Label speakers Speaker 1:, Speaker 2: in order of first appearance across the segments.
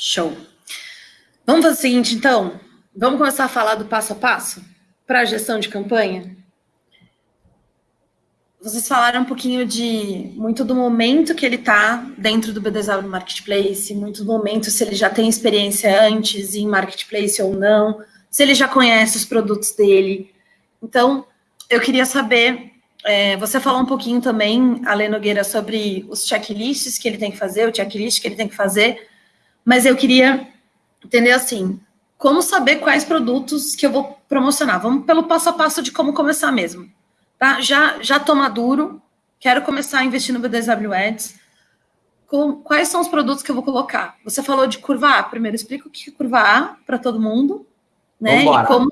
Speaker 1: Show. Vamos fazer o seguinte, então. Vamos começar a falar do passo a passo para a gestão de campanha? Vocês falaram um pouquinho de muito do momento que ele está dentro do BDSW Marketplace, muito do momento se ele já tem experiência antes em Marketplace ou não, se ele já conhece os produtos dele. Então, eu queria saber, é, você falou um pouquinho também, Ale Nogueira, sobre os checklists que ele tem que fazer, o checklist que ele tem que fazer, mas eu queria entender assim, como saber quais produtos que eu vou promocionar? Vamos pelo passo a passo de como começar mesmo. Tá? Já, já tô maduro, quero começar a investir no BDSW Ads. Com, quais são os produtos que eu vou colocar? Você falou de curva A. Primeiro, explica o que é curva A para todo mundo, né? Vambora. E como,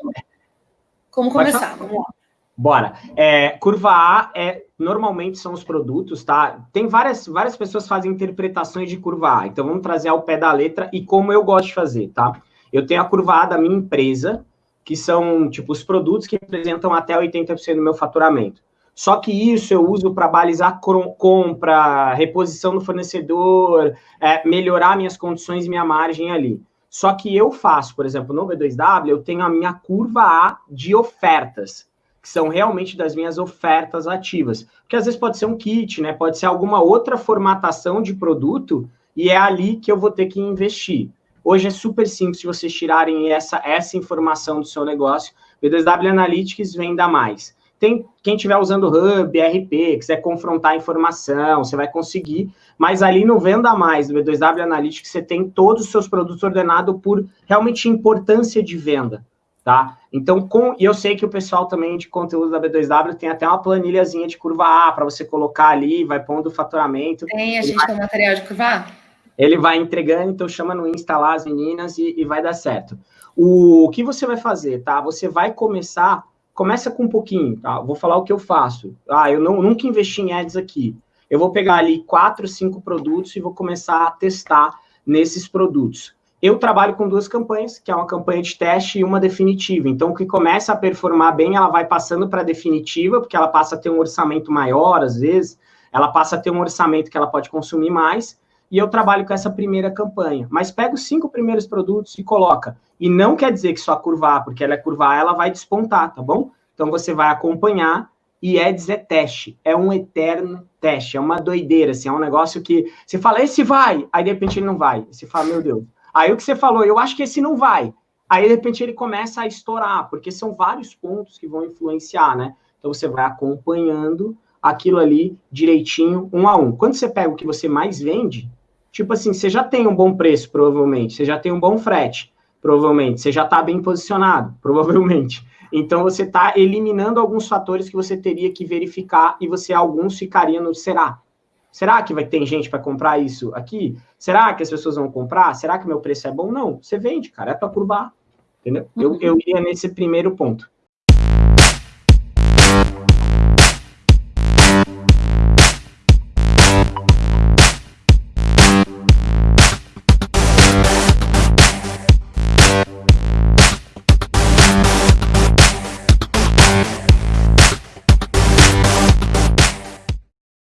Speaker 1: como começar. Vamos lá.
Speaker 2: Bora. É, curva A é normalmente são os produtos, tá? Tem várias, várias pessoas fazem interpretações de curva A. Então vamos trazer ao pé da letra e como eu gosto de fazer, tá? Eu tenho a curva A da minha empresa, que são tipo os produtos que representam até 80% do meu faturamento. Só que isso eu uso para balizar compra, reposição do fornecedor, é, melhorar minhas condições e minha margem ali. Só que eu faço, por exemplo, no B2W, eu tenho a minha curva A de ofertas que são realmente das minhas ofertas ativas. Porque às vezes pode ser um kit, né? Pode ser alguma outra formatação de produto e é ali que eu vou ter que investir. Hoje é super simples vocês tirarem essa, essa informação do seu negócio. B2W Analytics venda mais. Tem quem estiver usando Hub, RP, quiser confrontar a informação, você vai conseguir, mas ali no Venda Mais, do B2W Analytics, você tem todos os seus produtos ordenados por realmente importância de venda tá? Então, com, e eu sei que o pessoal também de conteúdo da B2W tem até uma planilhazinha de curva A para você colocar ali, vai pondo o faturamento.
Speaker 1: Tem, a gente vai, tem material de curva A?
Speaker 2: Ele vai entregando, então chama no Insta lá as meninas e, e vai dar certo. O, o que você vai fazer, tá? Você vai começar, começa com um pouquinho, tá? Vou falar o que eu faço. Ah, eu não, nunca investi em ads aqui. Eu vou pegar ali quatro, cinco produtos e vou começar a testar nesses produtos. Eu trabalho com duas campanhas, que é uma campanha de teste e uma definitiva. Então, o que começa a performar bem, ela vai passando para a definitiva, porque ela passa a ter um orçamento maior, às vezes, ela passa a ter um orçamento que ela pode consumir mais, e eu trabalho com essa primeira campanha. Mas pega os cinco primeiros produtos e coloca. E não quer dizer que só curvar, porque ela é curvar, ela vai despontar, tá bom? Então, você vai acompanhar, e Eds é teste, é um eterno teste, é uma doideira, assim, é um negócio que você fala, esse vai, aí de repente ele não vai. Você fala, meu Deus, Aí o que você falou, eu acho que esse não vai. Aí, de repente, ele começa a estourar, porque são vários pontos que vão influenciar, né? Então, você vai acompanhando aquilo ali direitinho, um a um. Quando você pega o que você mais vende, tipo assim, você já tem um bom preço, provavelmente, você já tem um bom frete, provavelmente, você já está bem posicionado, provavelmente. Então, você está eliminando alguns fatores que você teria que verificar e você, alguns, ficaria no será. Será que vai ter gente para comprar isso aqui? Será que as pessoas vão comprar? Será que meu preço é bom? Não, você vende, cara, é para curvar. Entendeu? Uhum. Eu, eu iria nesse primeiro ponto.